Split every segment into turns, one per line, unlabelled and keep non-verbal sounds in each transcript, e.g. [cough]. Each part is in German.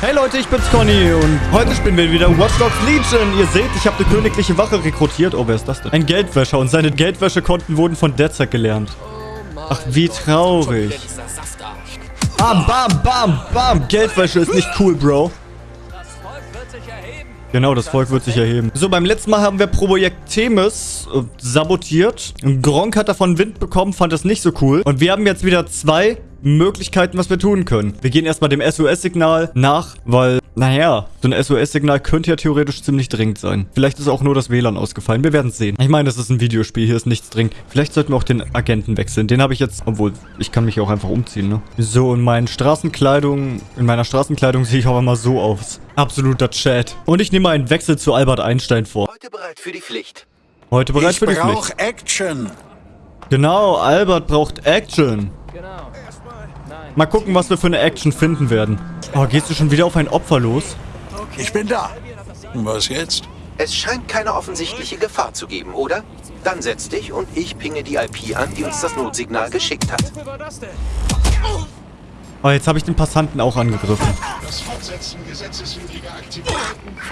Hey Leute, ich bin's Conny und heute spielen wir wieder Watch Dogs Legion. Ihr seht, ich habe eine königliche Wache rekrutiert. Oh, wer ist das denn? Ein Geldwäscher und seine Geldwäschekonten wurden von Derzek gelernt. Ach, wie traurig. Bam, bam, bam, bam. Geldwäsche ist nicht cool, Bro. Genau, das Volk wird sich erheben. So, beim letzten Mal haben wir Projekt Themis äh, sabotiert. Gronk hat davon Wind bekommen, fand das nicht so cool. Und wir haben jetzt wieder zwei Möglichkeiten, was wir tun können. Wir gehen erstmal dem SOS-Signal nach, weil, naja, so ein SOS-Signal könnte ja theoretisch ziemlich dringend sein. Vielleicht ist auch nur das WLAN ausgefallen. Wir werden es sehen. Ich meine, das ist ein Videospiel, hier ist nichts dringend. Vielleicht sollten wir auch den Agenten wechseln. Den habe ich jetzt, obwohl, ich kann mich auch einfach umziehen, ne? So, in meinen Straßenkleidung, in meiner Straßenkleidung sehe ich auch immer so aus. Absoluter Chat. Und ich nehme einen Wechsel zu Albert Einstein vor.
Heute bereit für die Pflicht.
Heute bereit
ich
für die Pflicht.
Ich brauche Action.
Genau, Albert braucht Action. Genau. Mal gucken, was wir für eine Action finden werden. Oh, gehst du schon wieder auf ein Opfer los?
Ich bin da. Was jetzt?
Es scheint keine offensichtliche Gefahr zu geben, oder? Dann setz dich und ich pinge die IP an, die uns das Notsignal geschickt hat.
Oh, jetzt habe ich den Passanten auch angegriffen.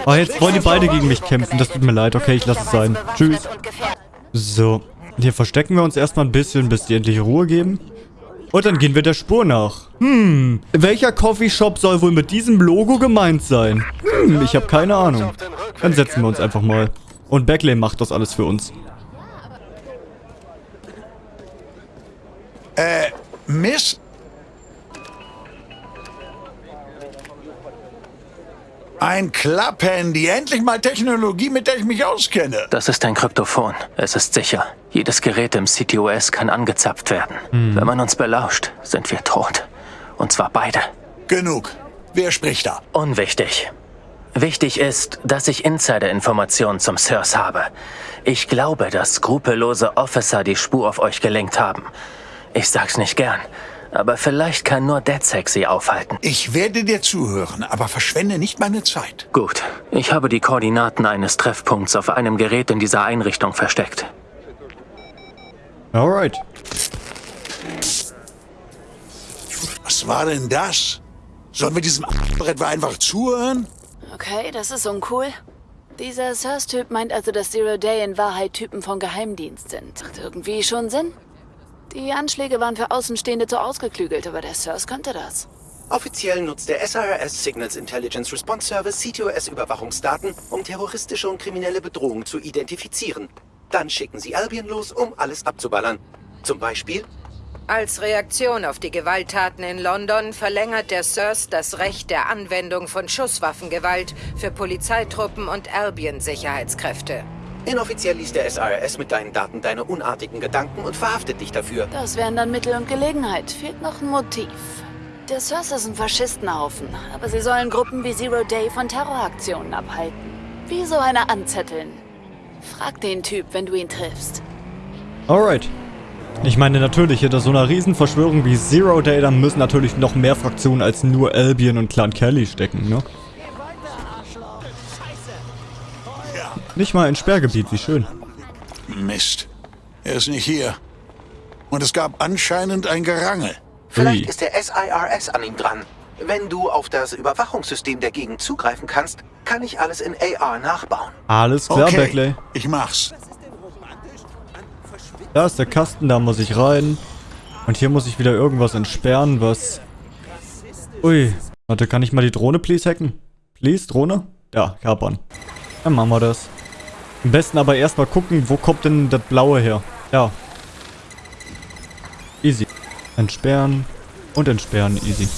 Oh, jetzt wollen die beide gegen mich kämpfen. Das tut mir leid. Okay, ich lasse es sein. Tschüss. So. Hier verstecken wir uns erstmal ein bisschen, bis die endlich Ruhe geben. Und dann gehen wir der Spur nach. Hm, welcher Coffeeshop soll wohl mit diesem Logo gemeint sein? Hm, ich habe keine Ahnung. Dann setzen wir uns einfach mal. Und Beckley macht das alles für uns.
Äh, Miss? Ein Klapphandy. Endlich mal Technologie, mit der ich mich auskenne.
Das ist ein Kryptophon. Es ist sicher. Jedes Gerät im CTOS kann angezapft werden. Hm. Wenn man uns belauscht, sind wir tot. Und zwar beide.
Genug. Wer spricht da?
Unwichtig. Wichtig ist, dass ich Insider-Informationen zum Sirs habe. Ich glaube, dass skrupellose Officer die Spur auf euch gelenkt haben. Ich sag's nicht gern, aber vielleicht kann nur DedSec sie aufhalten.
Ich werde dir zuhören, aber verschwende nicht meine Zeit.
Gut. Ich habe die Koordinaten eines Treffpunkts auf einem Gerät in dieser Einrichtung versteckt.
Alright.
Was war denn das? Sollen wir diesem Brett einfach zuhören?
Okay, das ist uncool. Dieser Sirs-Typ meint also, dass Zero Day in Wahrheit Typen vom Geheimdienst sind. Macht irgendwie schon Sinn. Die Anschläge waren für Außenstehende zu ausgeklügelt, aber der Sirs könnte das.
Offiziell nutzt der SRS Signals Intelligence Response Service CTOS-Überwachungsdaten, um terroristische und kriminelle Bedrohungen zu identifizieren. Dann schicken sie Albion los, um alles abzuballern. Zum Beispiel...
Als Reaktion auf die Gewalttaten in London verlängert der SIRS das Recht der Anwendung von Schusswaffengewalt für Polizeitruppen und Albion-Sicherheitskräfte.
Inoffiziell liest der SRS mit deinen Daten deine unartigen Gedanken und verhaftet dich dafür.
Das wären dann Mittel und Gelegenheit. Fehlt noch ein Motiv. Der SIRS ist ein Faschistenhaufen, aber sie sollen Gruppen wie Zero Day von Terroraktionen abhalten. Wie so eine anzetteln. Frag den Typ, wenn du ihn triffst.
Alright. Ich meine natürlich, hinter so einer Riesenverschwörung wie Zero Day, da müssen natürlich noch mehr Fraktionen als nur Albion und Clan Kelly stecken, ne? Nicht mal ein Sperrgebiet, wie schön.
Mist. Er ist nicht hier. Und es gab anscheinend ein Gerangel.
Vielleicht Ui. ist der SIRS an ihm dran. Wenn du auf das Überwachungssystem der Gegend zugreifen kannst, kann ich alles in AR nachbauen.
Alles klar,
okay,
Beckley.
ich mach's.
Da ist der Kasten, da muss ich rein. Und hier muss ich wieder irgendwas entsperren, was... Ui. Warte, kann ich mal die Drohne please hacken? Please, Drohne? Ja, kapern. Dann machen wir das. Am besten aber erstmal gucken, wo kommt denn das Blaue her? Ja. Easy. Entsperren. Und entsperren. Easy.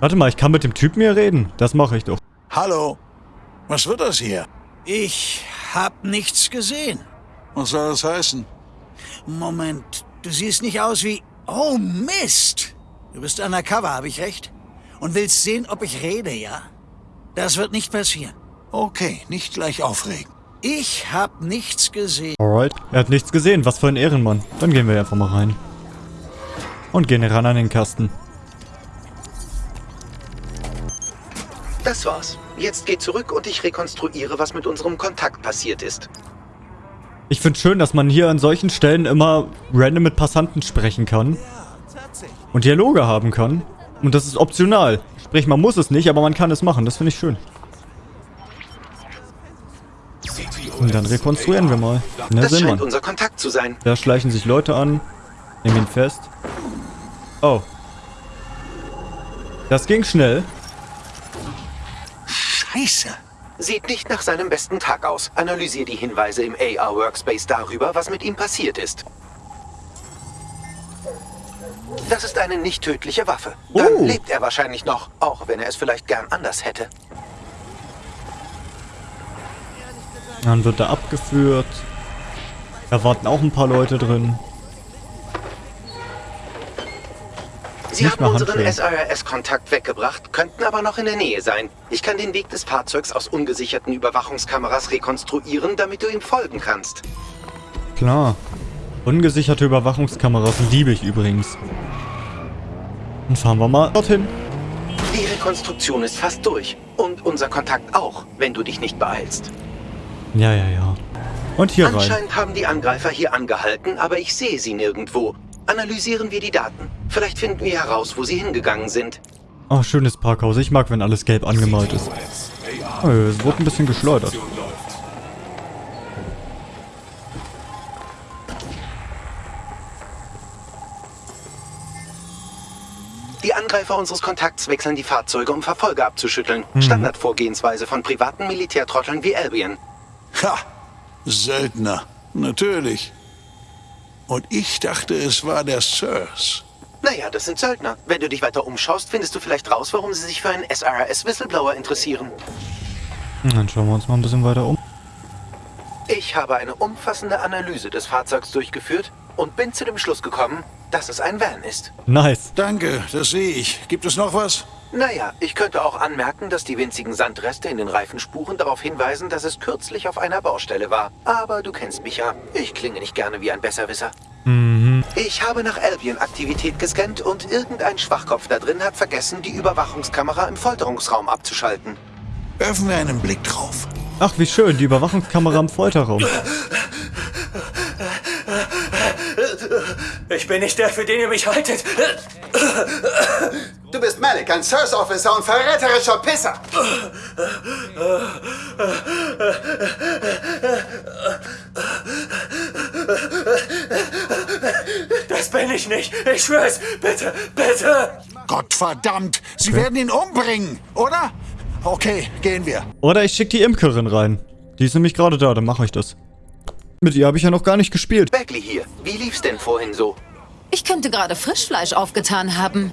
Warte mal, ich kann mit dem Typen hier reden. Das mache ich doch.
Hallo. Was wird das hier?
Ich hab nichts gesehen.
Was soll das heißen?
Moment, du siehst nicht aus wie... Oh, Mist! Du bist undercover, habe ich recht? Und willst sehen, ob ich rede, ja? Das wird nicht passieren.
Okay, nicht gleich aufregen.
Ich hab nichts gesehen.
Alright. Er hat nichts gesehen. Was für ein Ehrenmann. Dann gehen wir einfach mal rein. Und gehen ran an den Kasten.
Das war's. Jetzt geh zurück und ich rekonstruiere, was mit unserem Kontakt passiert ist.
Ich finde schön, dass man hier an solchen Stellen immer random mit Passanten sprechen kann. Und Dialoge haben kann. Und das ist optional. Sprich, man muss es nicht, aber man kann es machen. Das finde ich schön. Und dann rekonstruieren wir mal. Na,
Das scheint unser Kontakt zu sein.
Da schleichen sich Leute an. Nehmen ihn fest. Oh. Das ging schnell.
Scheiße.
Sieht nicht nach seinem besten Tag aus. Analysier die Hinweise im AR-Workspace darüber, was mit ihm passiert ist. Das ist eine nicht tödliche Waffe. Dann
Oh.
lebt er wahrscheinlich noch, auch wenn er es vielleicht gern anders hätte.
Dann wird er abgeführt. Da warten auch ein paar Leute drin.
Sie
Nicht
haben unseren. SRS-Kontakt weggebracht, könnten aber noch in der Nähe sein. Ich kann den Weg des Fahrzeugs aus ungesicherten Überwachungskameras rekonstruieren, damit du ihm folgen kannst.
Klar. Ungesicherte Überwachungskameras liebe ich übrigens. Dann fahren wir mal dorthin.
Die Rekonstruktion ist fast durch. Und unser Kontakt auch, wenn du dich nicht beeilst.
Ja, ja, ja. Und hier rein.
Anscheinend haben die Angreifer hier angehalten, aber ich sehe sie nirgendwo. Analysieren wir die Daten. Vielleicht finden wir heraus, wo sie hingegangen sind.
Oh, schönes Parkhaus. Ich mag, wenn alles gelb angemalt ist. Oh, es wurde ein bisschen geschleudert.
Die Angreifer unseres Kontakts wechseln die Fahrzeuge, um Verfolger abzuschütteln. Standardvorgehensweise von privaten Militärtrotteln wie Albion.
Ha! Söldner. Natürlich. Und ich dachte, es war der Sirs.
Naja, das sind Söldner. Wenn du dich weiter umschaust, findest du vielleicht raus, warum sie sich für einen SRS-Whistleblower interessieren.
Dann schauen wir uns mal ein bisschen weiter um.
Ich habe eine umfassende Analyse des Fahrzeugs durchgeführt und bin zu dem Schluss gekommen, dass es ein Van ist.
Nice.
Danke, das sehe ich. Gibt es noch was?
Naja, ich könnte auch anmerken, dass die winzigen Sandreste in den Reifenspuren darauf hinweisen, dass es kürzlich auf einer Baustelle war. Aber du kennst mich ja. Ich klinge nicht gerne wie ein Besserwisser. Ich habe nach Albion-Aktivität gescannt und irgendein Schwachkopf da drin hat vergessen, die Überwachungskamera im Folterungsraum abzuschalten.
Werfen wir einen Blick drauf.
Ach, wie schön. Die Überwachungskamera im Folterraum.
Ich bin nicht der, für den ihr mich haltet.
Du bist Malik, ein Service Officer und verräterischer Pisser.
Das bin ich nicht. Ich schwör's. Bitte, bitte.
Gottverdammt, Sie werden ihn umbringen, oder? Okay, gehen wir.
Oder ich schicke die Imkerin rein. Die ist nämlich gerade da, dann mache ich das. Mit ihr habe ich ja noch gar nicht gespielt.
Beckley hier. Wie lief's denn vorhin so?
Ich könnte gerade Frischfleisch aufgetan haben.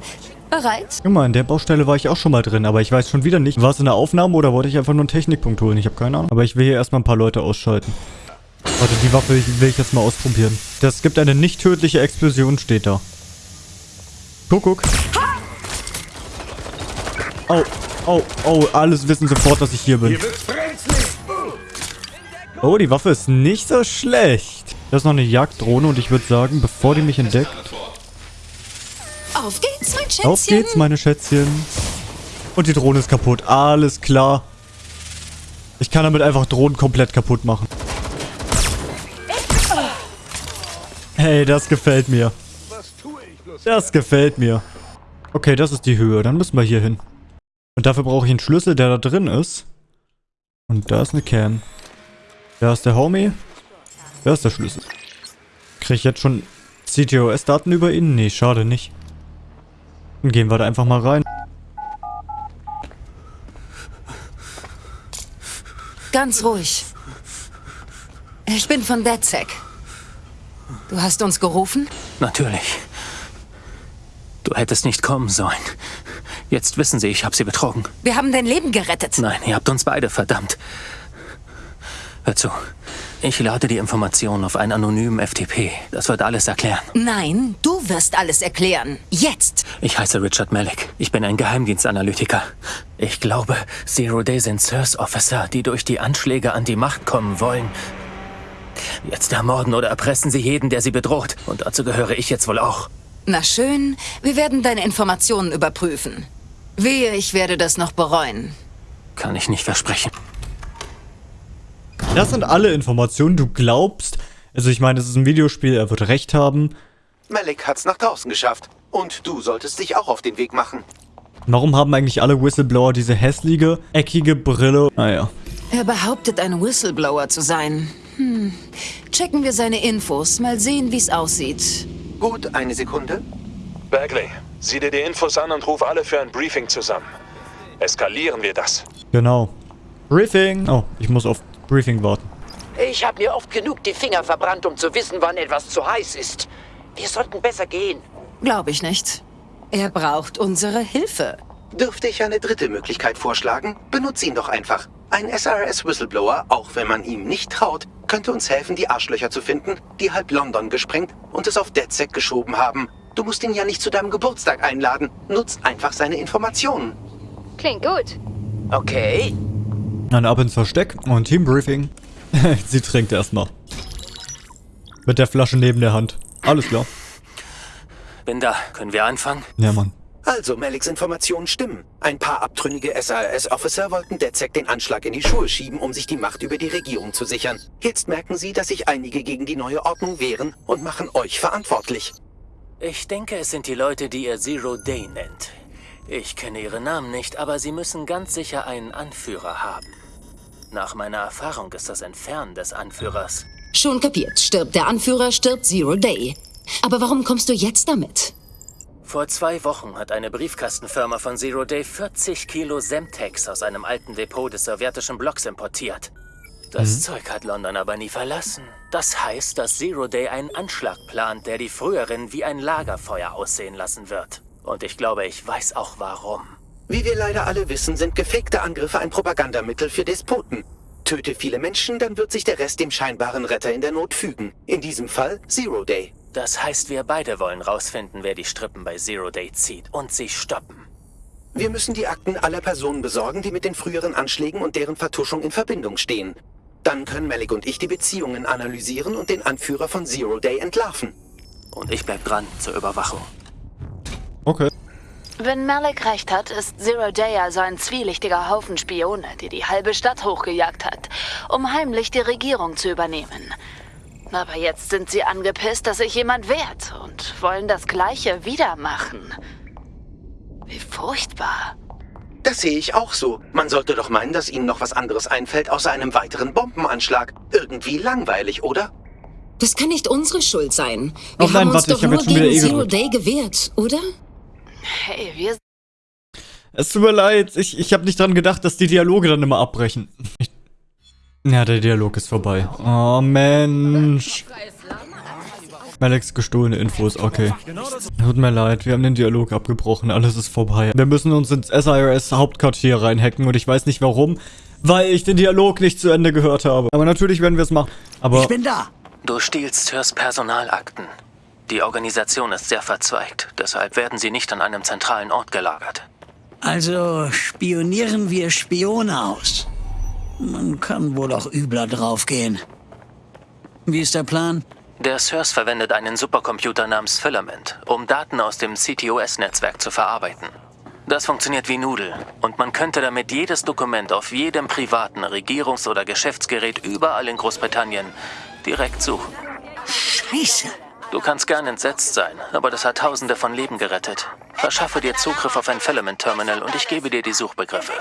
Bereit?
Guck mal, in der Baustelle war ich auch schon mal drin, aber ich weiß schon wieder nicht. War es in der Aufnahme oder wollte ich einfach nur einen Technikpunkt holen? Ich habe keine Ahnung. Aber ich will hier erstmal ein paar Leute ausschalten. Warte, die Waffe will ich jetzt mal ausprobieren. Das gibt eine nicht tödliche Explosion, steht da. Guck, guck. Oh, oh, oh, alles wissen sofort, dass ich hier bin. Oh, die Waffe ist nicht so schlecht. Das ist noch eine Jagddrohne und ich würde sagen, bevor die mich entdeckt...
Auf geht's, mein Schätzchen.
Auf geht's, meine Schätzchen. Und die Drohne ist kaputt. Alles klar. Ich kann damit einfach Drohnen komplett kaputt machen. Hey, das gefällt mir. Das gefällt mir. Okay, das ist die Höhe. Dann müssen wir hier hin. Und dafür brauche ich einen Schlüssel, der da drin ist. Und da ist eine Cam. Da ist der Homie. Da ist der Schlüssel. Kriege ich jetzt schon CTOS-Daten über ihn? Nee, schade nicht. Dann gehen wir da einfach mal rein.
Ganz ruhig. Ich bin von DedSec. Du hast uns gerufen?
Natürlich. Du hättest nicht kommen sollen. Jetzt wissen sie, ich habe sie betrogen.
Wir haben dein Leben gerettet.
Nein, ihr habt uns beide verdammt. Hör zu. Ich lade die Informationen auf einen anonymen FTP. Das wird alles erklären.
Nein, du wirst alles erklären. Jetzt.
Ich heiße Richard Malik. Ich bin ein Geheimdienstanalytiker. Ich glaube, Zero Day sind Sirs Officer, die durch die Anschläge an die Macht kommen wollen. Jetzt ermorden oder erpressen sie jeden, der sie bedroht. Und dazu gehöre ich jetzt wohl auch.
Na schön, wir werden deine Informationen überprüfen. Wehe, ich werde das noch bereuen.
Kann ich nicht versprechen.
Das sind alle Informationen. Du glaubst... Also ich meine, es ist ein Videospiel, er wird recht haben.
Malik hat's nach draußen geschafft. Und du solltest dich auch auf den Weg machen.
Warum haben eigentlich alle Whistleblower diese hässliche, eckige Brille? Naja.
Er behauptet, ein Whistleblower zu sein. Hm. Checken wir seine Infos, mal sehen, wie es aussieht.
Gut, eine Sekunde.
Bagley, sieh dir die Infos an und ruf alle für ein Briefing zusammen. Eskalieren wir das.
Genau. Briefing. Oh, ich muss auf Briefing warten.
Ich habe mir oft genug die Finger verbrannt, um zu wissen, wann etwas zu heiß ist. Wir sollten besser gehen.
Glaube ich nicht. Er braucht unsere Hilfe.
Dürfte ich eine dritte Möglichkeit vorschlagen? Benutze ihn doch einfach. Ein SRS-Whistleblower, auch wenn man ihm nicht traut, könnte uns helfen, die Arschlöcher zu finden, die halb London gesprengt und es auf DedSec geschoben haben. Du musst ihn ja nicht zu deinem Geburtstag einladen. Nutzt einfach seine Informationen.
Klingt gut.
Okay.
Dann ab ins Versteck und Teambriefing. [laughs] Sie trinkt erstmal. Mit der Flasche neben der Hand. Alles klar.
Bin da. Können wir anfangen?
Ja, Mann.
Also, Maliks Informationen stimmen. Ein paar abtrünnige SAS-Officer wollten DedSec den Anschlag in die Schuhe schieben, um sich die Macht über die Regierung zu sichern. Jetzt merken sie, dass sich einige gegen die neue Ordnung wehren und machen euch verantwortlich.
Ich denke, es sind die Leute, die ihr Zero Day nennt. Ich kenne ihre Namen nicht, aber sie müssen ganz sicher einen Anführer haben. Nach meiner Erfahrung ist das Entfernen des Anführers.
Schon kapiert. Stirbt der Anführer, stirbt Zero Day. Aber warum kommst du jetzt damit?
Vor zwei Wochen hat eine Briefkastenfirma von Zero Day 40 Kilo Semtex aus einem alten Depot des sowjetischen Blocks importiert. Das
Mhm.
Zeug hat London aber nie verlassen. Das heißt, dass Zero Day einen Anschlag plant, der die früheren wie ein Lagerfeuer aussehen lassen wird. Und ich glaube, ich weiß auch warum.
Wie wir leider alle wissen, sind gefakte Angriffe ein Propagandamittel für Despoten. Töte viele Menschen, dann wird sich der Rest dem scheinbaren Retter in der Not fügen. In diesem Fall Zero Day.
Das heißt, wir beide wollen rausfinden, wer die Strippen bei Zero Day zieht und sie stoppen.
Wir müssen die Akten aller Personen besorgen, die mit den früheren Anschlägen und deren Vertuschung in Verbindung stehen. Dann können Malik und ich die Beziehungen analysieren und den Anführer von Zero Day entlarven.
Und ich bleib dran zur Überwachung.
Okay.
Wenn Malik recht hat, ist Zero Day also ein zwielichtiger Haufen Spione, die die halbe Stadt hochgejagt hat, um heimlich die Regierung zu übernehmen. Aber jetzt sind sie angepisst, dass sich jemand wehrt und wollen das Gleiche wieder machen. Wie furchtbar.
Das sehe ich auch so. Man sollte doch meinen, dass Ihnen noch was anderes einfällt außer einem weiteren Bombenanschlag. Irgendwie langweilig, oder?
Das kann nicht unsere Schuld sein.
Oh
Wir
nein,
haben uns
warte,
doch nur gegen
eh
Zero. Day gewehrt, oder?
Hey, wir
Es tut mir leid, ich, ich habe nicht dran gedacht, dass die Dialoge dann immer abbrechen. Ich, ja, der Dialog ist vorbei. Oh, Mensch. Malex gestohlene Infos, okay. Tut mir leid, wir haben den Dialog abgebrochen, alles ist vorbei. Wir müssen uns ins SIRS Hauptquartier reinhacken und ich weiß nicht warum, weil ich den Dialog nicht zu Ende gehört habe. Aber natürlich werden wir es machen. Aber
Ich bin da.
Du stiehlst Sirs Personalakten. Die Organisation ist sehr verzweigt, deshalb werden sie nicht an einem zentralen Ort gelagert.
Also spionieren wir Spione aus. Man kann wohl auch übler draufgehen. Wie ist der Plan?
Der Sirs verwendet einen Supercomputer namens Filament, um Daten aus dem CTOS-Netzwerk zu verarbeiten. Das funktioniert wie Nudel und man könnte damit jedes Dokument auf jedem privaten Regierungs- oder Geschäftsgerät überall in Großbritannien direkt suchen.
Scheiße.
Du kannst gern entsetzt sein, aber das hat Tausende von Leben gerettet. Verschaffe dir Zugriff auf ein Filament-Terminal und ich gebe dir die Suchbegriffe.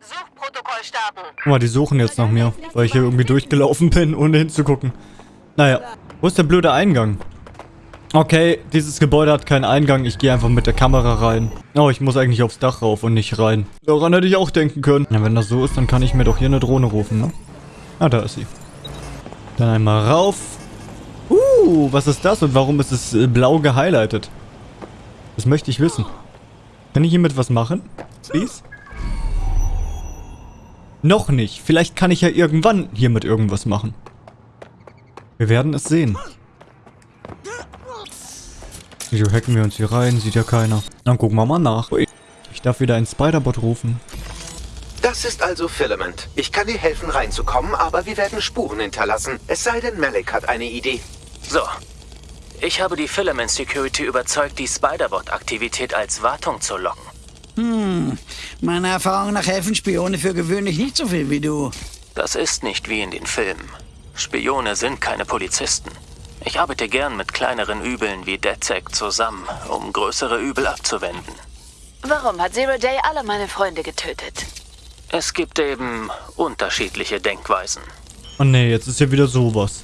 Suchprotokoll starten.
guck mal, die suchen jetzt nach mir, weil ich hier irgendwie durchgelaufen bin, ohne hinzugucken. Naja, wo ist der blöde Eingang? Okay, dieses Gebäude hat keinen Eingang. Ich gehe einfach mit der Kamera rein. Oh, ich muss eigentlich aufs Dach rauf und nicht rein. Daran hätte ich auch denken können. Ja, wenn das so ist, dann kann ich mir doch hier eine Drohne rufen, ne? Ah, da ist sie. Dann einmal rauf. Uh, was ist das und warum ist es äh, blau gehighlightet? Das möchte ich wissen. Kann ich hiermit was machen? Please? Noch nicht. Vielleicht kann ich ja irgendwann hiermit irgendwas machen. Wir werden es sehen. Wieso hacken wir uns hier rein? Sieht ja keiner. Dann gucken wir mal nach. Ich darf wieder einen Spiderbot rufen.
Das ist also Filament. Ich kann dir helfen reinzukommen, aber wir werden Spuren hinterlassen. Es sei denn, Malik hat eine Idee.
So. Ich habe die Filament Security überzeugt, die Spiderbot-Aktivität als Wartung zu locken.
Hm, meiner Erfahrung nach helfen Spione für gewöhnlich nicht so viel wie du.
Das ist nicht wie in den Filmen. Spione sind keine Polizisten. Ich arbeite gern mit kleineren Übeln wie DedSec zusammen, um größere Übel abzuwenden.
Warum hat Zero Day alle meine Freunde getötet?
Es gibt eben unterschiedliche Denkweisen.
Oh nee, jetzt ist hier wieder sowas.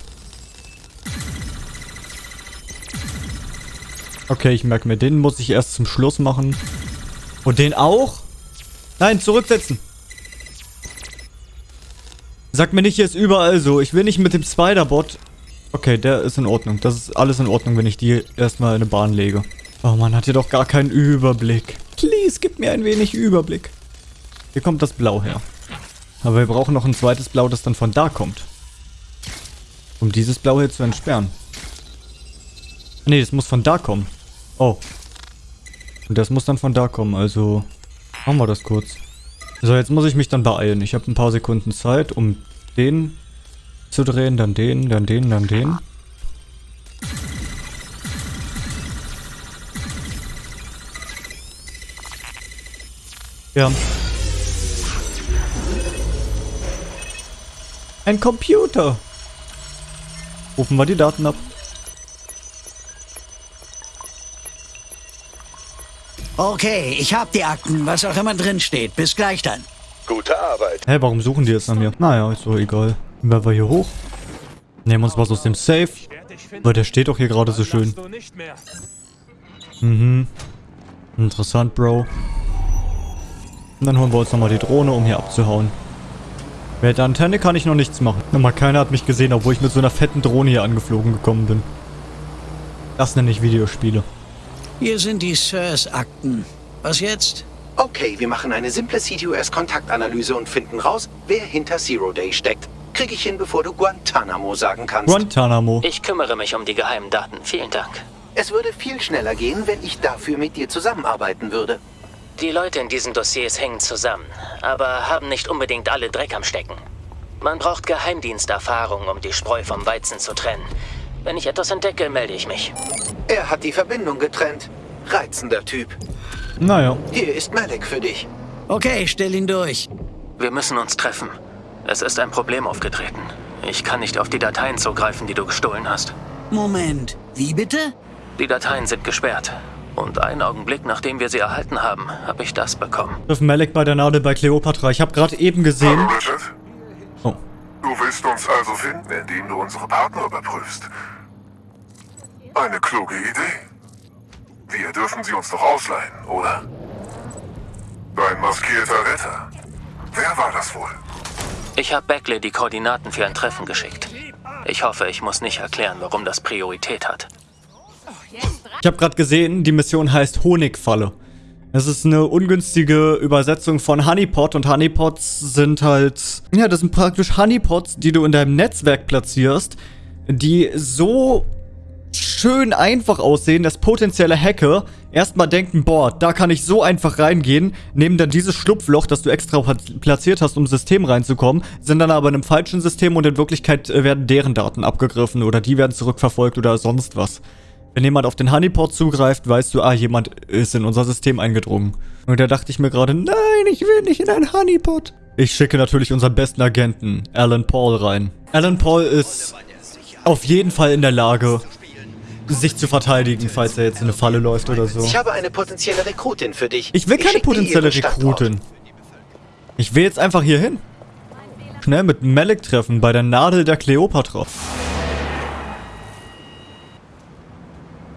Okay, ich merke mir, den muss ich erst zum Schluss machen. Und den auch? Nein, zurücksetzen. Sag mir nicht, hier ist überall so. Ich will nicht mit dem Spider-Bot. Okay, der ist in Ordnung. Das ist alles in Ordnung, wenn ich die erstmal in eine Bahn lege. Oh, man hat hier doch gar keinen Überblick. Please, gib mir ein wenig Überblick. Hier kommt das Blau her. Aber wir brauchen noch ein zweites Blau, das dann von da kommt. Um dieses Blau hier zu entsperren. Nee, das muss von da kommen. Oh. Und das muss dann von da kommen, also... Machen wir das kurz. So, jetzt muss ich mich dann beeilen. Ich habe ein paar Sekunden Zeit, um den zu drehen, dann den, dann den, dann den. Ja. Ein Computer. Rufen wir die Daten ab.
Okay, ich hab die Akten, was auch immer drin steht. Bis gleich dann.
Gute Arbeit.
Hä, warum suchen die jetzt nach mir? Naja, ist doch egal. Wer war hier hoch? Nehmen uns was aus dem Safe. Weil der steht doch hier gerade so schön. Mhm. Interessant, Bro. Und dann holen wir uns nochmal die Drohne, um hier abzuhauen. Mit der Antenne kann ich noch nichts machen. Nochmal, keiner hat mich gesehen, obwohl ich mit so einer fetten Drohne hier angeflogen gekommen bin. Das nenne ich Videospiele.
Hier sind die Sirs-Akten. Was jetzt?
Okay, wir machen eine simple CTOS-Kontaktanalyse und finden raus, wer hinter Zero Day steckt. Krieg ich hin, bevor du Guantanamo sagen kannst.
Guantanamo.
Ich kümmere mich um die geheimen Daten. Vielen Dank.
Es würde viel schneller gehen, wenn ich dafür mit dir zusammenarbeiten würde.
Die Leute in diesen Dossiers hängen zusammen, aber haben nicht unbedingt alle Dreck am Stecken. Man braucht Geheimdiensterfahrung, um die Spreu vom Weizen zu trennen. Wenn ich etwas entdecke, melde ich mich.
Er hat die Verbindung getrennt. Reizender Typ.
Naja.
Hier ist Malek für dich.
Okay, stell ihn durch.
Wir müssen uns treffen. Es ist ein Problem aufgetreten. Ich kann nicht auf die Dateien zugreifen, die du gestohlen hast.
Moment, wie bitte?
Die Dateien sind gesperrt. Und einen Augenblick, nachdem wir sie erhalten haben, habe ich das bekommen.
Triff Malek bei der Nadel bei Cleopatra. Ich habe gerade eben gesehen...
Hallo, Richard.
Oh.
Du willst uns also finden, indem du unsere Partner überprüfst. Eine kluge Idee. Wir dürfen sie uns doch ausleihen, oder? Dein maskierter Retter. Wer war das wohl?
Ich habe Beckley die Koordinaten für ein Treffen geschickt. Ich hoffe, ich muss nicht erklären, warum das Priorität hat.
Ich habe gerade gesehen, die Mission heißt Honigfalle. Es ist eine ungünstige Übersetzung von Honeypot und Honeypots sind halt... Ja, das sind praktisch Honeypots, die du in deinem Netzwerk platzierst, die so schön einfach aussehen, dass potenzielle Hacker erstmal denken, boah, da kann ich so einfach reingehen, nehmen dann dieses Schlupfloch, das du extra platziert hast, um System reinzukommen, sind dann aber in einem falschen System und in Wirklichkeit äh, werden deren Daten abgegriffen oder die werden zurückverfolgt oder sonst was. Wenn jemand auf den Honeypot zugreift, weißt du, ah, jemand ist in unser System eingedrungen. Und da dachte ich mir gerade, nein, ich will nicht in einen Honeypot. Ich schicke natürlich unseren besten Agenten, Alan Paul, rein. Alan Paul ist auf jeden Fall in der Lage, sich zu verteidigen, falls er jetzt in eine Falle läuft oder so.
Ich habe eine potenzielle Rekrutin für dich.
Ich will keine potenzielle Rekrutin. Ich will jetzt einfach hier hin. Schnell mit Malek treffen bei der Nadel der Kleopatra.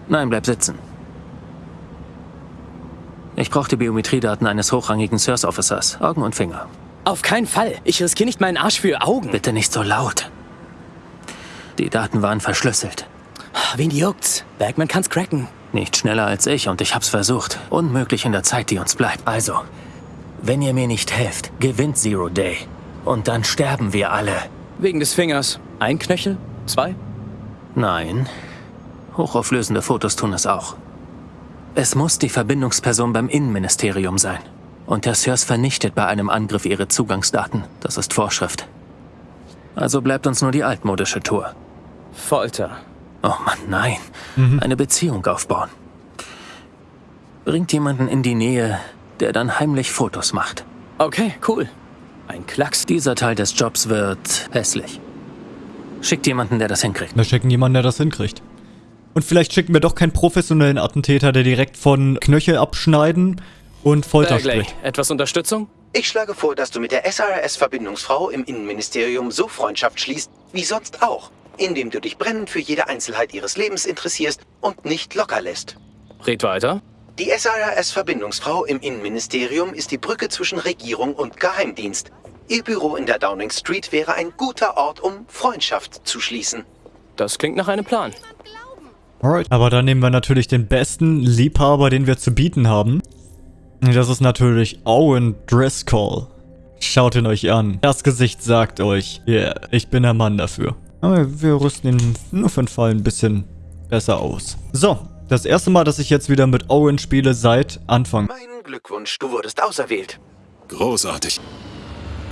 Nein, bleib sitzen. Ich brauche die Biometriedaten eines hochrangigen Source Officers. Augen und Finger.
Auf keinen Fall. Ich riskiere nicht meinen Arsch für Augen.
Bitte nicht so laut. Die Daten waren verschlüsselt.
Wen juckt's? Bergman kann's cracken.
Nicht schneller als ich und ich hab's versucht. Unmöglich in der Zeit, die uns bleibt. Also, wenn ihr mir nicht helft, gewinnt Zero Day. Und dann sterben wir alle.
Wegen des Fingers. Ein Knöchel? Zwei?
Nein. Hochauflösende Fotos tun es auch. Es muss die Verbindungsperson beim Innenministerium sein. Und der Sirs vernichtet bei einem Angriff ihre Zugangsdaten. Das ist Vorschrift. Also bleibt uns nur die altmodische Tour.
Folter.
Oh Mann, nein. Mhm. Eine Beziehung aufbauen. Bringt jemanden in die Nähe, der dann heimlich Fotos macht.
Okay, cool. Ein Klacks.
Dieser Teil des Jobs wird hässlich. Schickt jemanden, der das hinkriegt.
Wir schicken jemanden, der das hinkriegt. Und vielleicht schicken wir doch keinen professionellen Attentäter, der direkt von Knöchel abschneiden und Folter
Bagley,
spricht.
etwas Unterstützung?
Ich schlage vor, dass du mit der SRS-Verbindungsfrau im Innenministerium so Freundschaft schließt, wie sonst auch, indem du dich brennend für jede Einzelheit ihres Lebens interessierst und nicht locker lässt.
Red weiter.
Die SRS-Verbindungsfrau im Innenministerium ist die Brücke zwischen Regierung und Geheimdienst. Ihr Büro in der Downing Street wäre ein guter Ort, um Freundschaft zu schließen.
Das klingt nach einem Plan.
Alright. Aber dann nehmen wir natürlich den besten Liebhaber, den wir zu bieten haben. Das ist natürlich Owen Driscoll. Schaut ihn euch an. Das Gesicht sagt euch, yeah, ich bin der Mann dafür. Aber wir rüsten ihn nur für den Fall ein bisschen besser aus. So, das erste Mal, dass ich jetzt wieder mit Owen spiele seit Anfang.
Mein Glückwunsch, du wurdest auserwählt.
Großartig.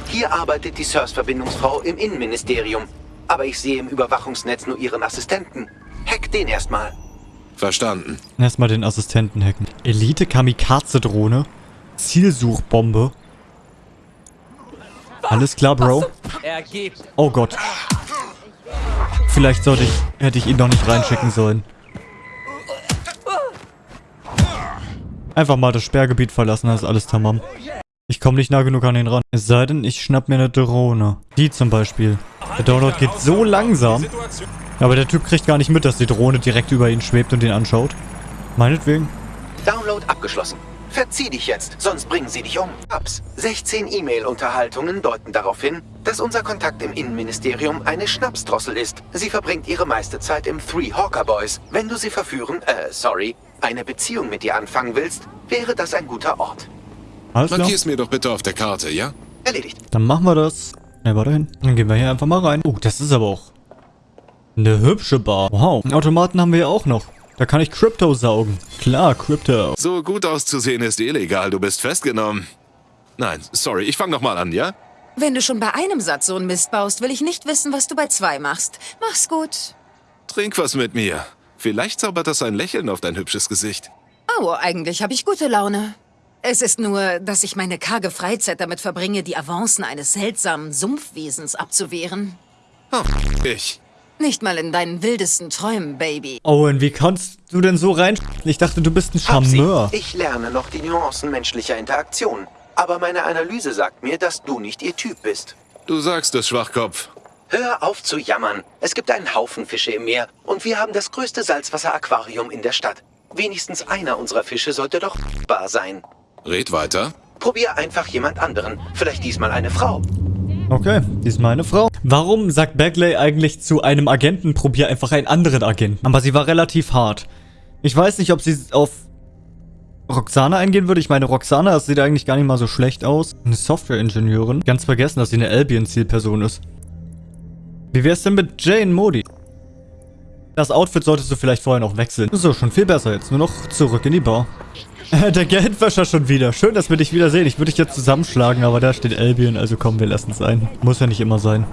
Hier arbeitet die SIRS-Verbindungsfrau im Innenministerium. Aber ich sehe im Überwachungsnetz nur ihren Assistenten. Hack den erstmal.
Verstanden.
Erstmal den Assistenten hacken. Elite-Kamikaze-Drohne. Zielsuchbombe. Alles klar, Bro. Oh Gott. Vielleicht sollte ich, hätte ich ihn doch nicht reinschicken sollen. Einfach mal das Sperrgebiet verlassen, das ist alles tamam. Ich komme nicht nah genug an ihn ran. Es sei denn, ich schnapp mir eine Drohne. Die zum Beispiel. Der Download geht so langsam. Aber der Typ kriegt gar nicht mit, dass die Drohne direkt über ihn schwebt und ihn anschaut. Meinetwegen.
Download abgeschlossen. Verzieh dich jetzt, sonst bringen sie dich um. Ups. 16 E-Mail-Unterhaltungen deuten darauf hin, dass unser Kontakt im Innenministerium eine Schnapsdrossel ist. Sie verbringt ihre meiste Zeit im Three Hawker Boys. Wenn du sie verführen, äh, sorry, eine Beziehung mit ihr anfangen willst, wäre das ein guter Ort.
Alles klar.
Markier's mir doch bitte auf der Karte, ja?
Erledigt.
Dann machen wir das. Ne, warte hin. Dann gehen wir hier einfach mal rein. Oh, das ist aber auch eine hübsche Bar. Wow. Einen Automaten haben wir ja auch noch. Da kann ich Crypto saugen. Klar, Crypto.
So gut auszusehen ist illegal, du bist festgenommen. Nein, sorry, ich fang nochmal an, ja?
Wenn du schon bei einem Satz so einen Mist baust, will ich nicht wissen, was du bei zwei machst. Mach's gut.
Trink was mit mir. Vielleicht zaubert das ein Lächeln auf dein hübsches Gesicht.
Oh, eigentlich habe ich gute Laune. Es ist nur, dass ich meine karge Freizeit damit verbringe, die Avancen eines seltsamen Sumpfwesens abzuwehren.
Oh, ich.
Nicht mal in deinen wildesten Träumen, Baby.
Owen, wie kannst du denn so rein... Ich dachte, du bist ein Charmeur.
Ich lerne noch die Nuancen menschlicher Interaktion. Aber meine Analyse sagt mir, dass du nicht ihr Typ bist.
Du sagst es, Schwachkopf.
Hör auf zu jammern. Es gibt einen Haufen Fische im Meer und wir haben das größte Salzwasseraquarium in der Stadt. Wenigstens einer unserer Fische sollte doch bar sein.
Red weiter.
Probier einfach jemand anderen. Vielleicht diesmal eine Frau.
Okay, diesmal eine Frau. Warum sagt Bagley eigentlich zu einem Agenten, probier einfach einen anderen Agenten? Aber sie war relativ hart. Ich weiß nicht, ob sie auf Roxana eingehen würde. Ich meine, Roxana, das sieht eigentlich gar nicht mal so schlecht aus. Eine Software-Ingenieurin. Ganz vergessen, dass sie eine Albion-Zielperson ist. Wie wär's denn mit Jane Modi? Das Outfit solltest du vielleicht vorher noch wechseln. So, schon viel besser jetzt. Nur noch zurück in die Bar. [laughs] Der Geldwäscher schon wieder. Schön, dass wir dich wieder sehen. Ich würde dich jetzt zusammenschlagen, aber da steht Albion, also komm, wir lassen es sein. Muss ja nicht immer sein.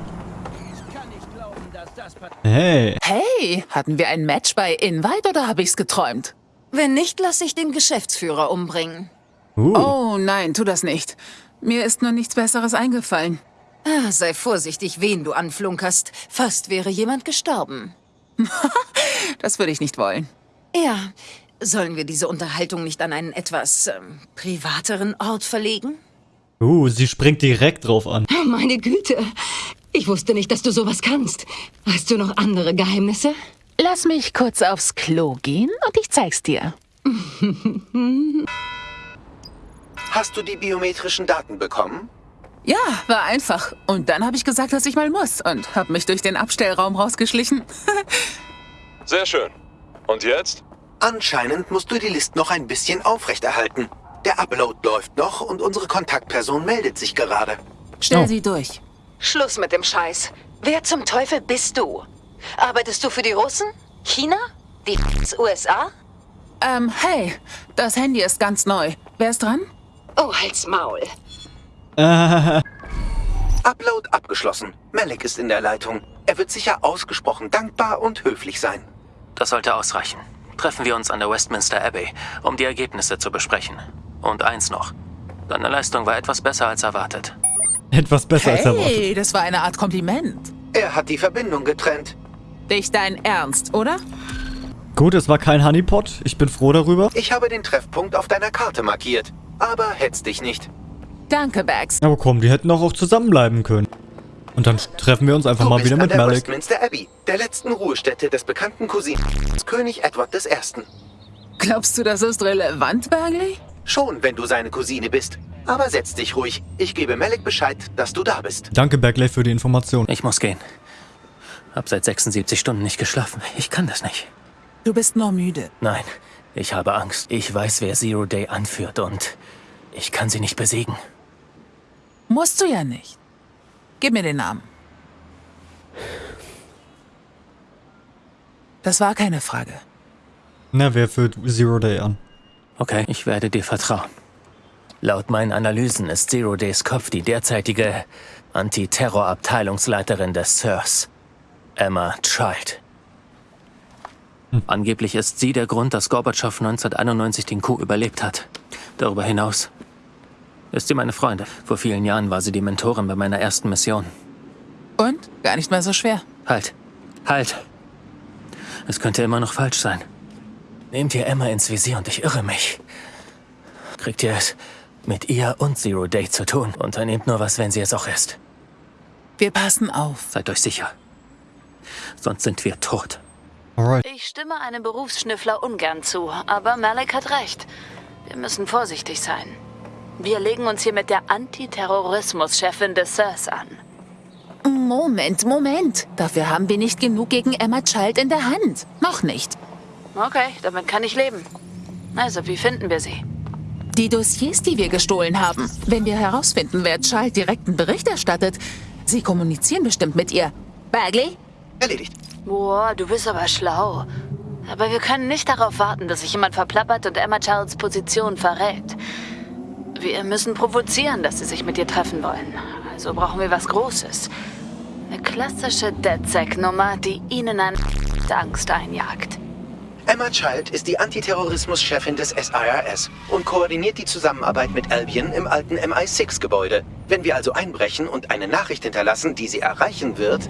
Hey.
Hey, hatten wir ein Match bei Invite oder habe ich's geträumt?
Wenn nicht, lasse ich den Geschäftsführer umbringen.
Uh.
Oh nein, tu das nicht. Mir ist nur nichts Besseres eingefallen.
Ah, sei vorsichtig, wen du anflunkerst. Fast wäre jemand gestorben. [laughs]
das würde ich nicht wollen.
Ja, sollen wir diese Unterhaltung nicht an einen etwas ähm, privateren Ort verlegen?
Uh, sie springt direkt drauf an.
Meine Güte. Ich wusste nicht, dass du sowas kannst. Hast du noch andere Geheimnisse?
Lass mich kurz aufs Klo gehen und ich zeig's dir.
Hast du die biometrischen Daten bekommen?
Ja, war einfach. Und dann habe ich gesagt, dass ich mal muss und habe mich durch den Abstellraum rausgeschlichen. [laughs]
Sehr schön. Und jetzt?
Anscheinend musst du die List noch ein bisschen aufrechterhalten. Der Upload läuft noch und unsere Kontaktperson meldet sich gerade.
Stell oh. sie durch.
Schluss mit dem Scheiß. Wer zum Teufel bist du? Arbeitest du für die Russen? China? Die USA?
Ähm, hey, das Handy ist ganz neu. Wer ist dran?
Oh, halt's Maul. [laughs]
Upload abgeschlossen. Malik ist in der Leitung. Er wird sicher ausgesprochen dankbar und höflich sein.
Das sollte ausreichen. Treffen wir uns an der Westminster Abbey, um die Ergebnisse zu besprechen. Und eins noch. Deine Leistung war etwas besser als erwartet.
Etwas besser
hey,
als erwartet.
Hey, das war eine Art Kompliment.
Er hat die Verbindung getrennt.
Nicht dein Ernst, oder?
Gut, es war kein Honeypot. Ich bin froh darüber.
Ich habe den Treffpunkt auf deiner Karte markiert. Aber hetz dich nicht.
Danke, Bags.
Aber komm, die hätten auch, auch zusammenbleiben können. Und dann treffen wir uns einfach
Du
mal wieder mit
der
Malik.
Westminster Abbey, der letzten Ruhestätte des bekannten Cousinen König Edward I.
Glaubst du, das ist relevant, Bagley?
Schon, wenn du seine Cousine bist. Aber setz dich ruhig. Ich gebe Malik Bescheid, dass du da bist.
Danke, Bagley, für die Information.
Ich muss gehen. Hab seit 76 Stunden nicht geschlafen. Ich kann das nicht.
Du bist nur müde.
Nein, ich habe Angst. Ich weiß, wer Zero Day anführt und ich kann sie nicht besiegen.
Musst du ja nicht. Gib mir den Namen. Das war keine Frage.
Na, wer führt Zero Day an?
Okay, ich werde dir vertrauen. Laut meinen Analysen ist Zero Days Kopf die derzeitige Antiterror-Abteilungsleiterin des SIRS, Emma Child. Angeblich ist sie der Grund, dass Gorbatschow 1991 den Coup überlebt hat. Darüber hinaus ist sie meine Freundin. Vor vielen Jahren war sie die Mentorin bei meiner ersten Mission.
Und? Gar nicht mal so schwer.
Halt, halt. Es könnte immer noch falsch sein. Nehmt ihr Emma ins Visier und ich irre mich. Kriegt ihr es mit ihr und Zero Day zu tun. Unternehmt nur was, wenn sie es auch ist.
Wir passen auf.
Seid euch sicher. Sonst sind wir tot.
Alright.
Ich stimme einem Berufsschnüffler ungern zu, aber Malik hat recht. Wir müssen vorsichtig sein. Wir legen uns hier mit der Antiterrorismus-Chefin des SIRS an.
Moment, Moment. Dafür haben wir nicht genug gegen Emma Child in der Hand. Noch nicht.
Okay, damit kann ich leben. Also, wie finden wir sie?
Die Dossiers, die wir gestohlen haben. Wenn wir herausfinden, wer Child direkten Bericht erstattet, sie kommunizieren bestimmt mit ihr. Bagley?
Erledigt.
Boah, du bist aber schlau. Aber wir können nicht darauf warten, dass sich jemand verplappert und Emma Childs Position verrät. Wir müssen provozieren, dass sie sich mit ihr treffen wollen. Also brauchen wir was Großes. Eine klassische DedSec-Nummer, die ihnen eine [laughs] Angst einjagt.
Emma Child ist die Antiterrorismus-Chefin des SIRS und koordiniert die Zusammenarbeit mit Albion im alten MI6-Gebäude. Wenn wir also einbrechen und eine Nachricht hinterlassen, die sie erreichen wird...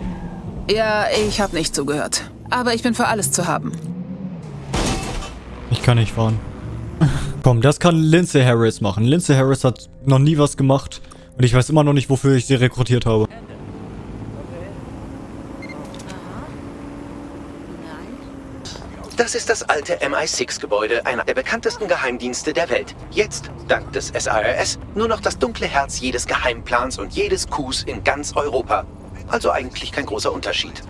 Ja, ich habe nicht zugehört. Aber ich bin für alles zu haben.
Ich kann nicht fahren. Komm, das kann Lindsay Harris machen. Lindsay Harris hat noch nie was gemacht. Und ich weiß immer noch nicht, wofür ich sie rekrutiert habe.
Das ist das alte MI6-Gebäude, einer der bekanntesten Geheimdienste der Welt. Jetzt, dank des SIRS, nur noch das dunkle Herz jedes Geheimplans und jedes Coups in ganz Europa. Also eigentlich kein großer Unterschied.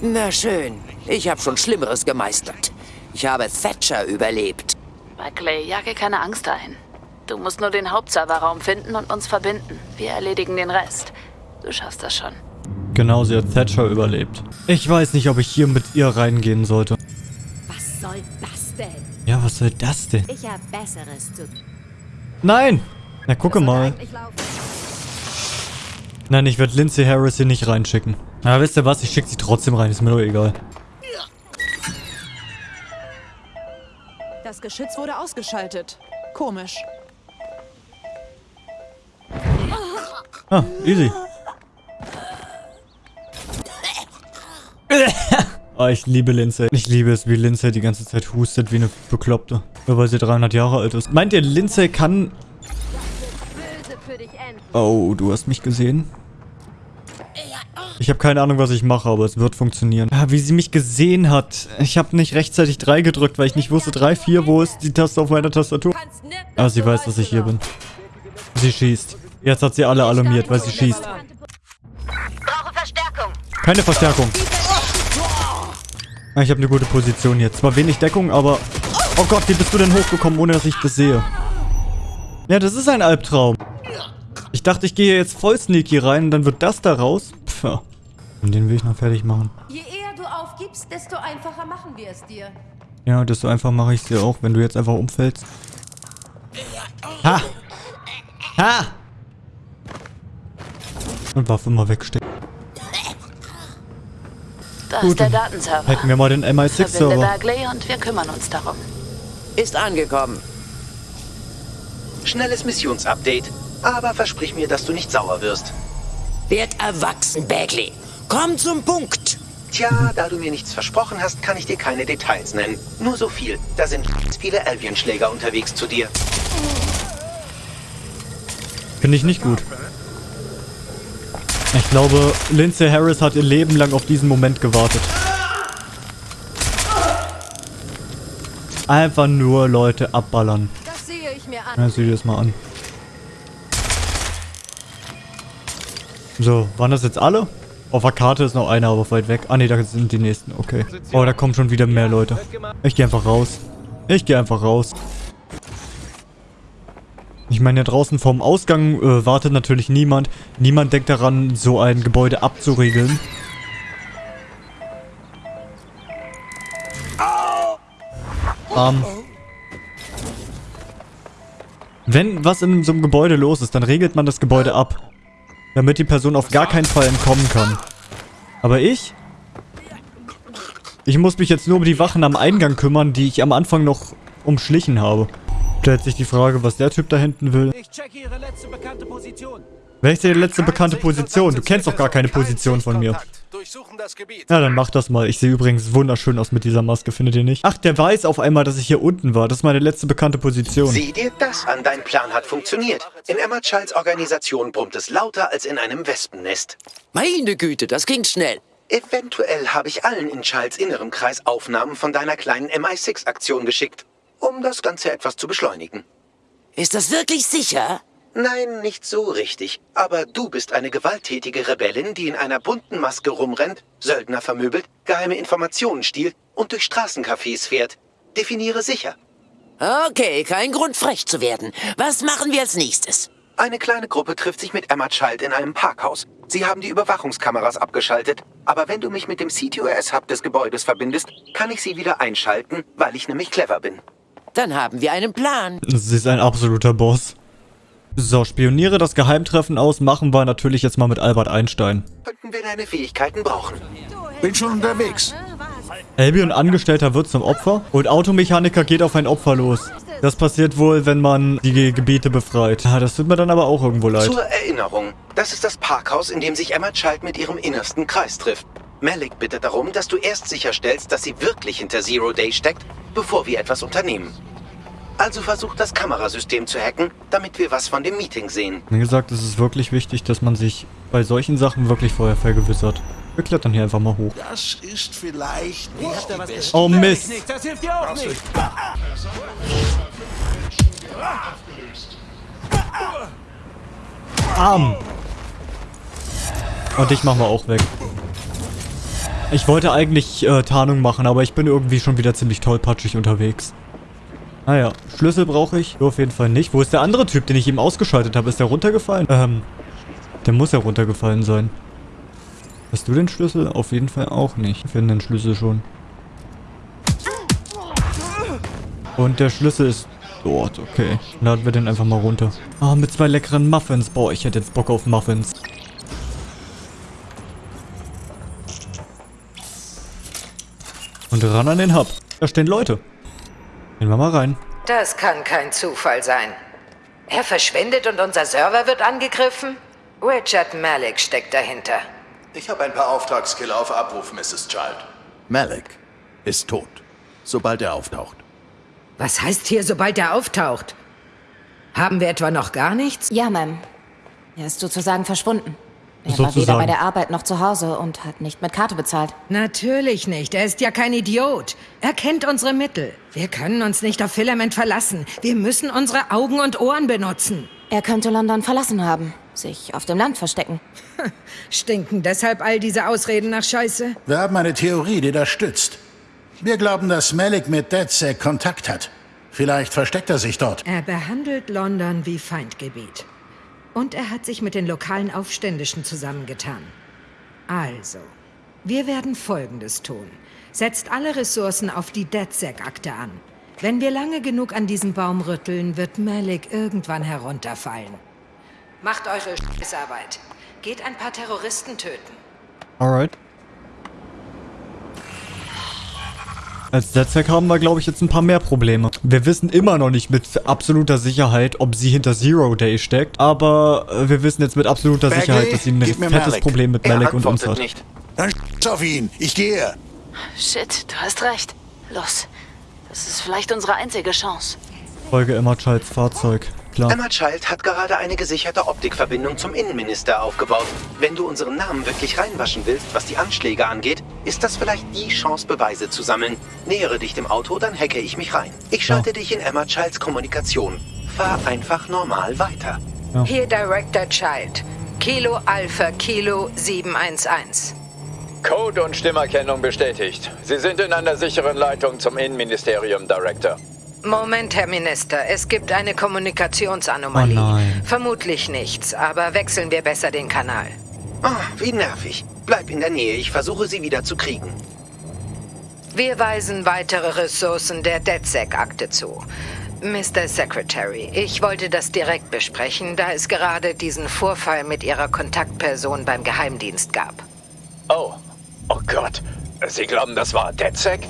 Na schön. Ich habe schon Schlimmeres gemeistert. Ich habe Thatcher überlebt.
Buckley, jage keine Angst ein. Du musst nur den Hauptserverraum finden und uns verbinden. Wir erledigen den Rest. Du schaffst das schon.
Genau, sie hat Thatcher überlebt. Ich weiß nicht, ob ich hier mit ihr reingehen sollte.
Was soll das denn?
Ja, was soll das denn?
Ich hab Besseres zu
Nein! Na, gucke mal. Nein, ich werde Lindsay Harris hier nicht reinschicken. Na, wisst ihr was? Ich schicke sie trotzdem rein. Ist mir doch egal.
Das Geschütz wurde ausgeschaltet. Komisch.
Ah, easy. oh, ich liebe Lindsay. Ich liebe es, wie Lindsay die ganze Zeit hustet wie eine Bekloppte. Nur weil sie 300 Jahre alt ist. Meint ihr, Lindsay kann... Oh, du hast mich gesehen? Ich habe keine Ahnung, was ich mache, aber es wird funktionieren. Ah, wie sie mich gesehen hat. Ich habe nicht rechtzeitig 3 gedrückt, weil ich nicht wusste, 3, 4, wo ist die Taste auf meiner Tastatur? Ah, sie weiß, dass ich hier bin. Sie schießt. Jetzt hat sie alle alarmiert, weil sie schießt. Keine Verstärkung. Ah, Ich habe eine gute Position hier. Zwar wenig Deckung, aber... Oh Gott, wie bist du denn hochgekommen, ohne dass ich das sehe? Ja, das ist ein Albtraum. Ich dachte, ich gehe jetzt voll sneaky rein und dann wird das da raus. Pff. Und den will ich noch fertig machen.
Je eher du aufgibst, desto einfacher machen wir es dir.
Ja, desto einfach mache ich es dir auch, wenn du jetzt einfach umfällst. Ha! Ha! Und Waffe mal wegstecken.
Da
Gut,
ist der Datenserver.
Hacken wir mal den
Verbinde
MI6-Server.
Bagley und wir kümmern uns darum.
Ist angekommen.
Schnelles Missionsupdate. Aber versprich mir, dass du nicht sauer wirst.
Werd erwachsen, Bagley. Komm zum Punkt.
Tja, da du mir nichts versprochen hast, kann ich dir keine Details nennen. Nur so viel. Da sind viele Albion-Schläger unterwegs zu dir.
Finde ich nicht gut. Ich glaube, Lindsay Harris hat ihr Leben lang auf diesen Moment gewartet. Einfach nur Leute abballern.
Das sehe ich mir an.
Ja, sieh dir das mal an. So, waren das jetzt alle? Auf der Karte ist noch einer, aber weit weg. Ah ne, da sind die nächsten. Okay. Oh, da kommen schon wieder mehr Leute. Ich gehe einfach raus. Ich gehe einfach raus. Ich meine, ja draußen vorm Ausgang äh, wartet natürlich niemand. Niemand denkt daran, so ein Gebäude abzuriegeln. Ähm. Wenn was in so einem Gebäude los ist, dann regelt man das Gebäude ab. Damit die Person auf gar keinen Fall entkommen kann. Aber ich? Ich muss mich jetzt nur um die Wachen am Eingang kümmern, die ich am Anfang noch umschlichen habe. Stellt sich die Frage, was der Typ da hinten will.
Ich checke Ihre letzte bekannte Position.
Welche letzte bekannte Position? Du kennst doch gar keine Position von mir. Ja, dann mach das mal. Ich sehe übrigens wunderschön aus mit dieser Maske, findet ihr nicht? Ach, der weiß auf einmal, dass ich hier unten war. Das ist meine letzte bekannte Position.
Sieh dir das an, dein Plan hat funktioniert. In Emma Childs Organisation brummt es lauter als in einem Wespennest.
Meine Güte, das ging schnell.
Eventuell habe ich allen in Childs innerem Kreis Aufnahmen von deiner kleinen MI6-Aktion geschickt, um das Ganze etwas zu beschleunigen.
Ist das wirklich sicher?
Nein, nicht so richtig. Aber du bist eine gewalttätige Rebellin, die in einer bunten Maske rumrennt, Söldner vermöbelt, geheime Informationen stiehlt und durch Straßencafés fährt. Definiere sicher.
Okay, kein Grund frech zu werden. Was machen wir als nächstes?
Eine kleine Gruppe trifft sich mit Emma Child in einem Parkhaus. Sie haben die Überwachungskameras abgeschaltet, aber wenn du mich mit dem CTOS-Hub des Gebäudes verbindest, kann ich sie wieder einschalten, weil ich nämlich clever bin.
Dann haben wir einen Plan.
Sie ist ein absoluter Boss. So, spioniere das Geheimtreffen aus, machen wir natürlich jetzt mal mit Albert Einstein.
Könnten wir deine Fähigkeiten brauchen.
Bin schon unterwegs.
Albion Angestellter wird zum Opfer und Automechaniker geht auf ein Opfer los. Das passiert wohl, wenn man die Gebiete befreit. Ja, das tut mir dann aber auch irgendwo leid.
Zur Erinnerung, das ist das Parkhaus, in dem sich Emma Child mit ihrem innersten Kreis trifft. Malik bittet darum, dass du erst sicherstellst, dass sie wirklich hinter Zero Day steckt, bevor wir etwas unternehmen. Also versuch das Kamerasystem zu hacken, damit wir was von dem Meeting sehen.
Wie gesagt, es ist wirklich wichtig, dass man sich bei solchen Sachen wirklich vorher vergewissert. Wir klettern hier einfach mal hoch.
Das ist vielleicht nicht die beste...
Oh Mist!
Das hilft dir auch nicht.
Arm! Und dich machen wir auch weg. Ich wollte eigentlich äh, Tarnung machen, aber ich bin irgendwie schon wieder ziemlich tollpatschig unterwegs. Naja, Schlüssel brauche ich. Du auf jeden Fall nicht. Wo ist der andere Typ, den ich eben ausgeschaltet habe? Ist der runtergefallen? Ähm, der muss ja runtergefallen sein. Hast du den Schlüssel? Auf jeden Fall auch nicht. Wir finden den Schlüssel schon. Und der Schlüssel ist dort, okay. Laden wir den einfach mal runter. Ah, mit zwei leckeren Muffins. Boah, ich hätte jetzt Bock auf Muffins. Und ran an den Hub. Da stehen Leute. Gehen wir mal rein.
Das kann kein Zufall sein. Er verschwindet und unser Server wird angegriffen? Richard Malik steckt dahinter.
Ich habe ein paar Auftragskiller auf Abruf, Mrs. Child.
Malik ist tot, sobald er auftaucht.
Was heißt hier, sobald er auftaucht? Haben wir etwa noch gar nichts?
Ja, Ma'am. Er ist sozusagen verschwunden. Er war weder
Sozusagen.
bei der Arbeit noch zu Hause und hat nicht mit Karte bezahlt.
Natürlich nicht. Er ist ja kein Idiot. Er kennt unsere Mittel. Wir können uns nicht auf Filament verlassen. Wir müssen unsere Augen und Ohren benutzen.
Er könnte London verlassen haben, sich auf dem Land verstecken. [laughs]
Stinken deshalb all diese Ausreden nach Scheiße?
Wir haben eine Theorie, die das stützt. Wir glauben, dass Malik mit DedSec Kontakt hat. Vielleicht versteckt er sich dort.
Er behandelt London wie Feindgebiet. Und er hat sich mit den lokalen Aufständischen zusammengetan. Also, wir werden Folgendes tun. Setzt alle Ressourcen auf die DedSec-Akte an. Wenn wir lange genug an diesem Baum rütteln, wird Malik irgendwann herunterfallen. Macht eure Scheißarbeit. Geht ein paar Terroristen töten.
Alright. Als DedSec haben wir, glaube ich, jetzt ein paar mehr Probleme. Wir wissen immer noch nicht mit absoluter Sicherheit, ob sie hinter Zero Day steckt. Aber äh, wir wissen jetzt mit absoluter
Bagley,
Sicherheit, dass sie ein fettes
Malik.
Problem mit
Er
Malik und uns hat.
nicht. Dann sch auf ihn. Ich gehe.
Shit, du hast recht. Los. Das ist vielleicht unsere einzige Chance.
Folge Emma Childs Fahrzeug. Klar.
Emma Child hat gerade eine gesicherte Optikverbindung zum Innenminister aufgebaut. Wenn du unseren Namen wirklich reinwaschen willst, was die Anschläge angeht, ist das vielleicht die Chance, Beweise zu sammeln. Nähere dich dem Auto, dann hacke ich mich rein. Ich schalte dich in Emma Childs Kommunikation. Fahr einfach normal weiter.
Hier Director Child. Kilo Alpha Kilo 711.
Code und Stimmerkennung bestätigt. Sie sind in einer sicheren Leitung zum Innenministerium, Director.
Moment, Herr Minister, es gibt eine Kommunikationsanomalie.
Oh.
Vermutlich nichts, aber wechseln wir besser den Kanal.
Oh, wie nervig. Bleib in der Nähe, ich versuche sie wieder zu kriegen.
Wir weisen weitere Ressourcen der DedSec-Akte zu. Mr. Secretary, ich wollte das direkt besprechen, da es gerade diesen Vorfall mit Ihrer Kontaktperson beim Geheimdienst gab.
Oh, oh Gott. Sie glauben, das war DedSec?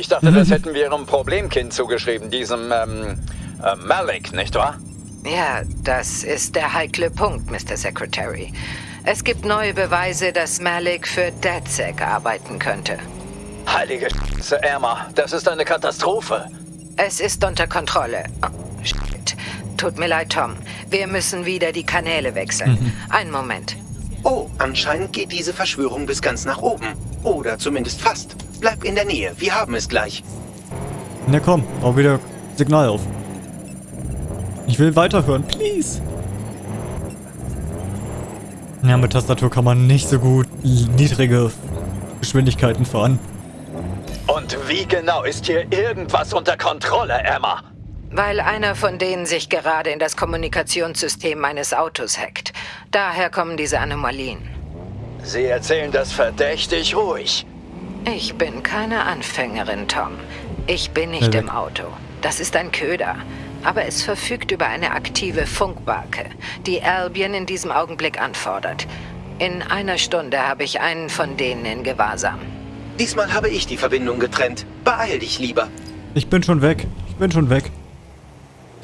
Ich dachte, das hätten wir Ihrem Problemkind zugeschrieben, diesem, ähm, äh, Malik, nicht wahr?
Ja, das ist der heikle Punkt, Mr. Secretary. Es gibt neue Beweise, dass Malik für DedSec arbeiten könnte.
Heilige Scheiße, Emma, das ist eine Katastrophe.
Es ist unter Kontrolle. Oh, shit. Tut mir leid, Tom. Wir müssen wieder die Kanäle wechseln. Einen Moment.
Oh, anscheinend geht diese Verschwörung bis ganz nach oben. Oder zumindest fast. Bleib in der Nähe, wir haben es gleich.
Na komm, bau wieder Signal auf. Ich will weiterhören, please. Ja, mit Tastatur kann man nicht so gut niedrige Geschwindigkeiten fahren.
Und wie genau ist hier irgendwas unter Kontrolle, Emma?
Weil einer von denen sich gerade in das Kommunikationssystem meines Autos hackt. Daher kommen diese Anomalien.
Sie erzählen das verdächtig ruhig.
Ich bin keine Anfängerin, Tom. Ich bin nicht im Auto. Das ist ein Köder. Aber es verfügt über eine aktive Funkbarke, die Albion in diesem Augenblick anfordert. In einer Stunde habe ich einen von denen in Gewahrsam.
Diesmal habe ich die Verbindung getrennt. Beeil dich lieber.
Ich bin schon weg. Ich bin schon weg.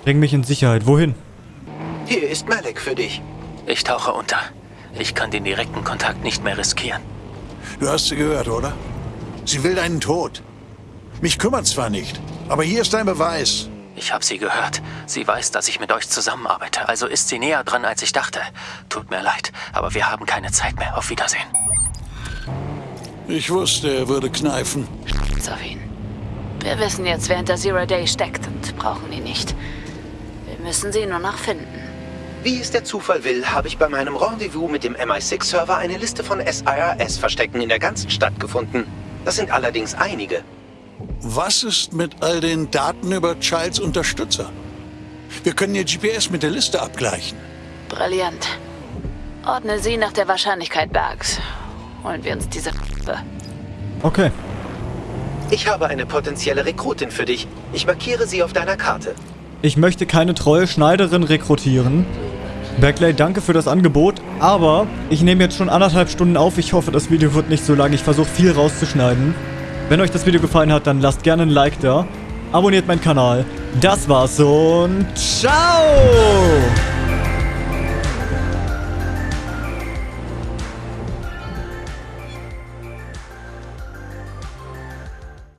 Bring mich in Sicherheit. Wohin?
Hier ist Malik für dich.
Ich tauche unter. Ich kann den direkten Kontakt nicht mehr riskieren.
Du hast sie gehört, oder? Sie will deinen Tod. Mich kümmert zwar nicht, aber hier ist dein Beweis.
Ich habe sie gehört. Sie weiß, dass ich mit euch zusammenarbeite. Also ist sie näher dran, als ich dachte. Tut mir leid, aber wir haben keine Zeit mehr. Auf Wiedersehen.
Ich wusste, er würde kneifen.
Scheiß auf ihn. Wir wissen jetzt, wer hinter Zero Day steckt und brauchen ihn nicht. Wir müssen sie nur noch finden.
Wie es der Zufall will, habe ich bei meinem Rendezvous mit dem MI6-Server eine Liste von SIRS-Verstecken in der ganzen Stadt gefunden. Das sind allerdings einige.
Was ist mit all den Daten über Childs Unterstützer? Wir können ihr GPS mit der Liste abgleichen.
Brillant. Ordne sie nach der Wahrscheinlichkeit Bergs. Holen wir uns diese
Okay.
Ich habe eine potenzielle Rekrutin für dich. Ich markiere sie auf deiner Karte.
Ich möchte keine treue Schneiderin rekrutieren. Backlay, danke für das Angebot, aber ich nehme jetzt schon anderthalb Stunden auf. Ich hoffe, das Video wird nicht so lang. Ich versuche viel rauszuschneiden. Wenn euch das Video gefallen hat, dann lasst gerne ein Like da. Abonniert meinen Kanal. Das war's und ciao!